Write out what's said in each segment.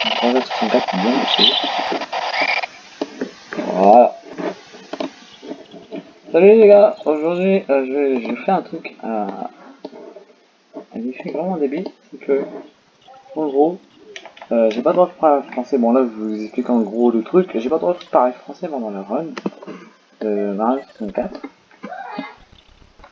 364 bien aussi. Voilà. Salut les gars, aujourd'hui euh, je, vais, je fais un truc à... un défi vraiment débile, c'est que en gros, euh, j'ai pas le droit de parler français, bon là je vous explique en gros le truc, j'ai pas le droit de parler français pendant le run de Mario 64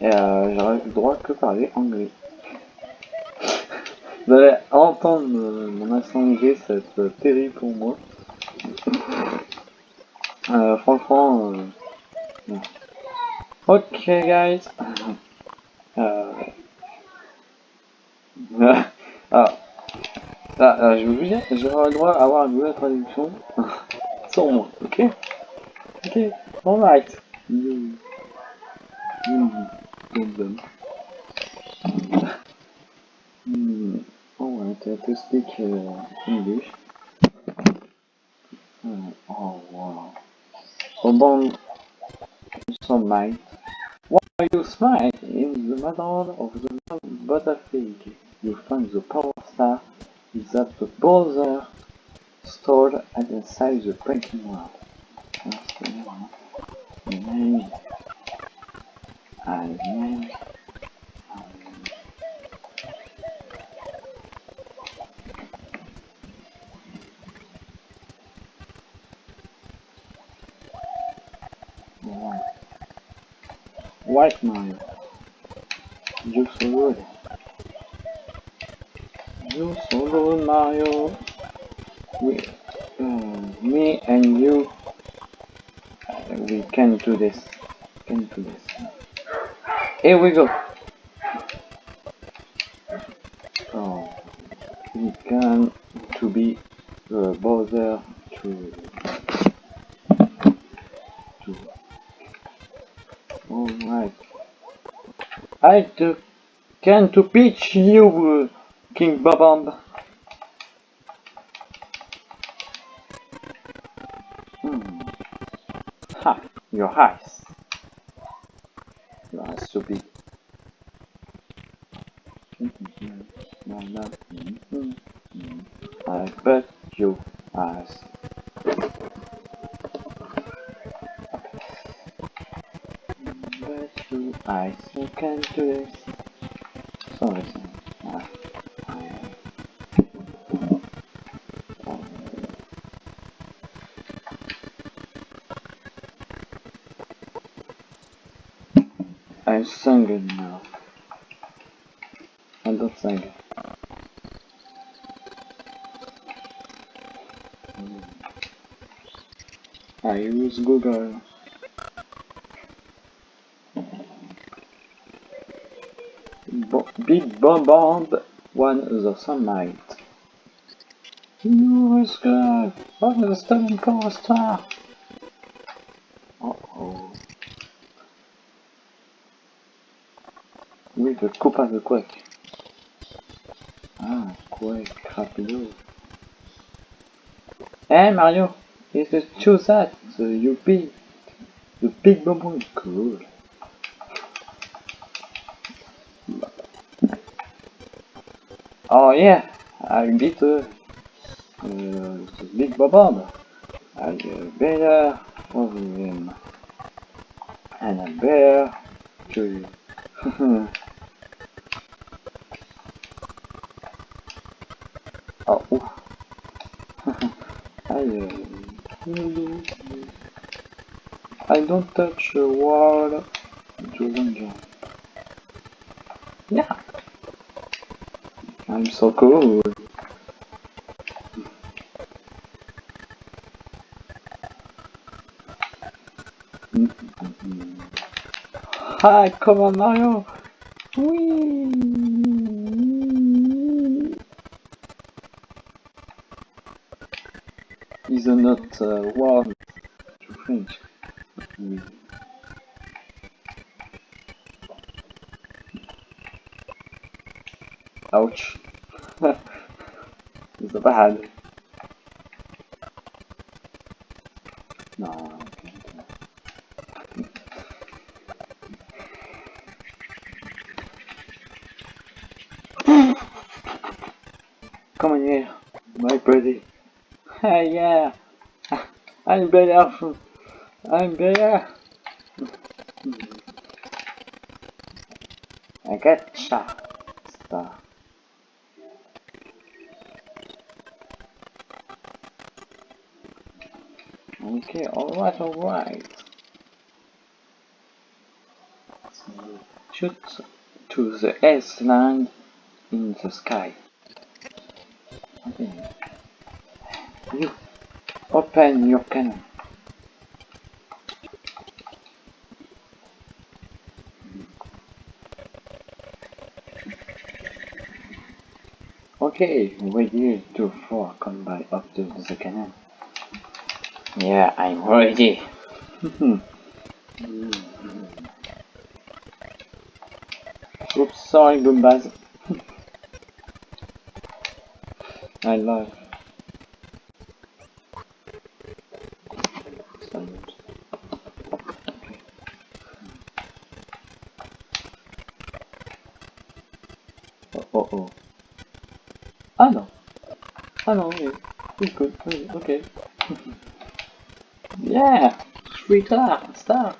et euh, j'aurais le droit que parler anglais. Vous allez entendre mon accent anglais, ça va être terrible pour moi. Euh, franchement, euh, Ok, guys. Euh... ah. Ah, ah, je vous dire, j'aurai le droit à avoir une nouvelle traduction sans moi, ok? Ok, alright. Mm. Mm. Mm. Alright, I to speak uh, English. Uh, oh wow. Bon, some might. While you smile in the middle of the battlefield, you find the power star is that the bowser stored at inside the breaking wall. Name. I name. Right. White man. So good, Mario. We, um, me and you, uh, we can do this. Can do this. Here we go. So we can to be uh, bother to to Alright. I to, can to pitch you, uh, King Bob-omb. Hmm. Ha, your eyes. Your eyes so big. I I still can do this. Sorry, I sing it now. I sing it. I use Google. Big Bomb Bomb won the sunlight. You was good. What was the stunning coaster? Uh oh. Oui, le copain de Quake. Ah, Quake, rapido. Hey Mario, it's the choose that, so you beat the big bomb cool. Oh yeah, I beat uh, uh, Big Bob. I uh, better for him. And a bear to Oh, oof. I, uh, I don't touch the wall to jump. I'm so cool. Hi, come on Mario! Whee! Is not uh, one to French. Ouch. It's bad. No. Come on here, my pretty. Hey, yeah. I'm better. I'm better. I get shot. Okay, alright, alright. Shoot to the S line in the sky. Okay. You open your cannon. Okay, ready to for combat up to the cannon. Yeah, I'm ready. Oops, sorry, Goombas. I love. Oh, oh, oh. Ah non. Ah non, oui. Oui, good. Okay. yeah! Three star, star.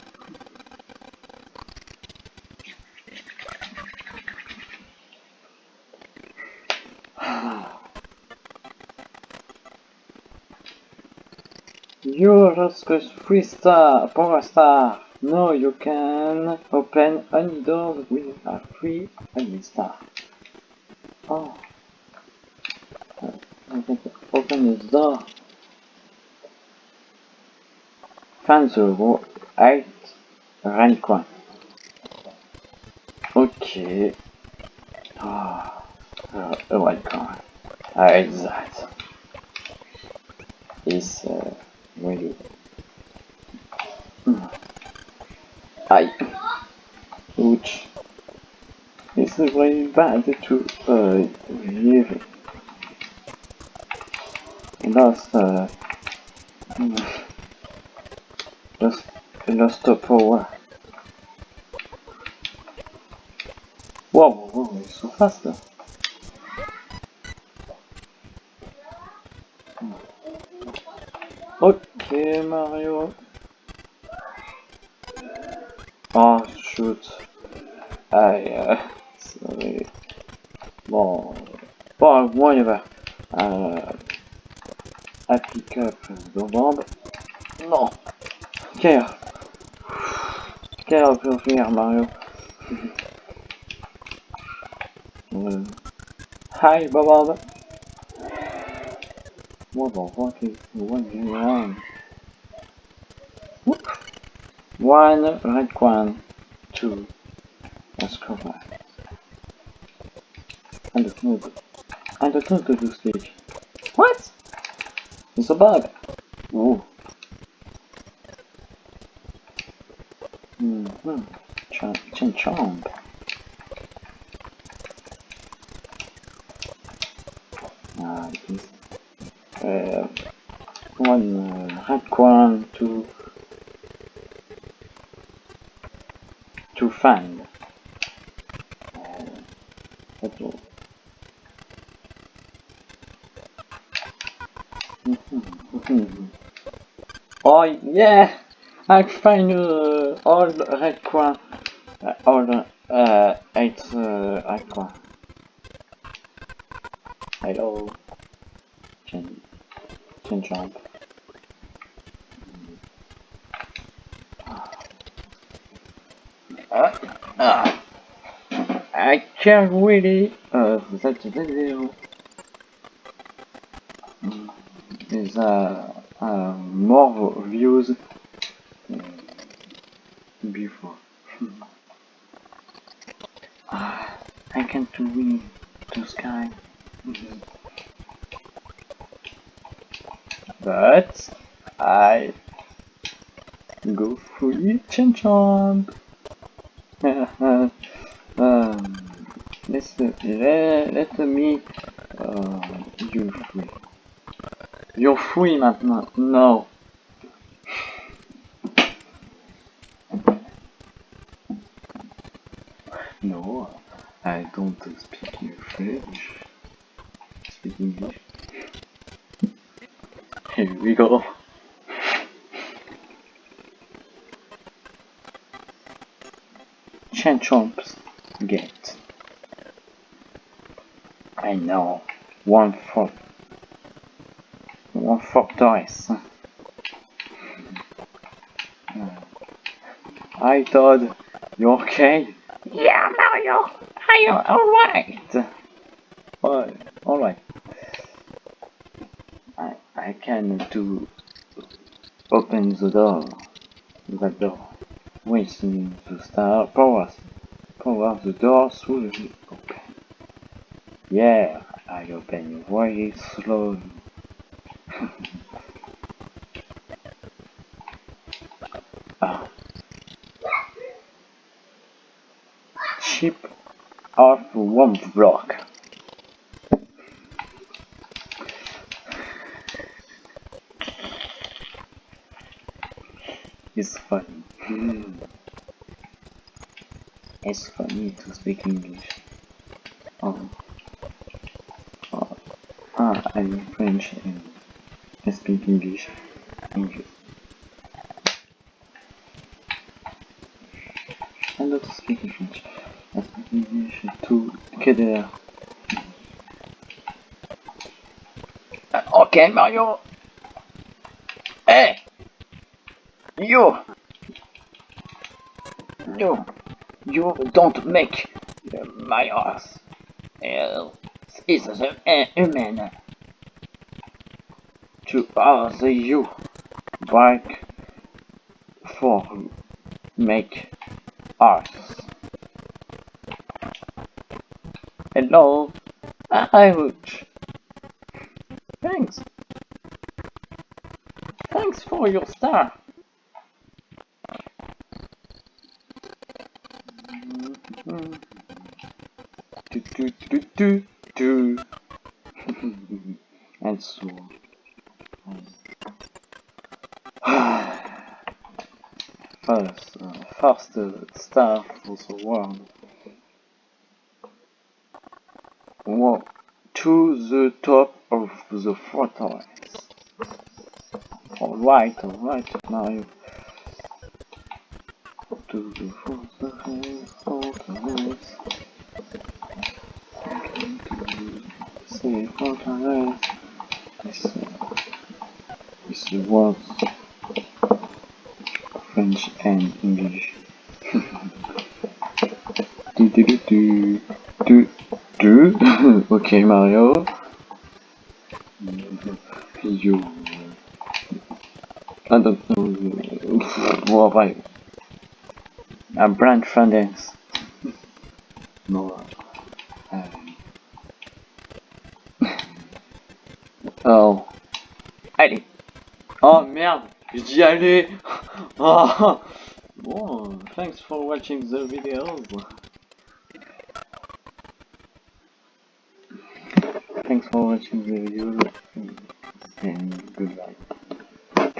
You're just a three star, power star. No, you can open any door with a free any star. Oh. I can open this door. Find the wo- eight rank one. Okay. Ah, uh, a white coin. I hate that. It's uh, really. Aye. Ouch. It's very bad to uh, live. Lost, uh, lost, lost a power. Whoa, whoa, whoa, it's so fast. though. Okay, Mario. Oh, shoot. Aïe, euh, sorry. Bon, bon, whatever. Euh, I pick up the bomb. Non. Care. Care of your fear, Mario. Euh, Hi, Bob. What the fuck is going on? One red one, two. Let's go back. And the move. And the to the stage. What? It's a bug. Oh. Mm-hmm. Chomp, chomp. Ah. Uh, one uh, red one, two. To find. Uh, all. Mhm. Oh yeah! I find uh, the red coin, uh, the uh, eight uh, red coin. Hello, Chin, Chin Chomp. Uh, uh, I can't really uh that video. Is uh, uh more views before. Ah, I can't win the sky. But I go free chain chomp. um, let's let, let me uh, you free. You're free maintenant. No. I don't speak French. I speak English. Here we go. Chen Chanchomp's gate. I know. One for one for dice. Hi Todd, you okay? Yeah, Mario, are you alright? Alright, alright. I I can do open the door. The door. Waiting the star power power the door the open. Yeah, I open very slowly. ah. Chip off one block. It's funny. Hmm. it's funny to speak English. Oh. oh. Ah, I'm French and I speak English. English. I'm not speaking French. KDR. Uh, okay, Mario. Hey! You! You! You don't make my ass. Uh, is a human. To ask you back for make us. Hello, I would. Thanks. Thanks for your star. Do do do do do. and so. First, uh, first uh, star for the world. To the top of the fortress. Alright, alright, Mario. To the fortress, fortress. Say fortress. This, this was French and English. Okay, Mario. You. I don't know. Well, right. I'm Brand Fernandez. No. Um. Oh. Allez. Oh merde, j'y allais. Oh. Bon, thanks for watching the videos. Thanks for watching the video and goodbye.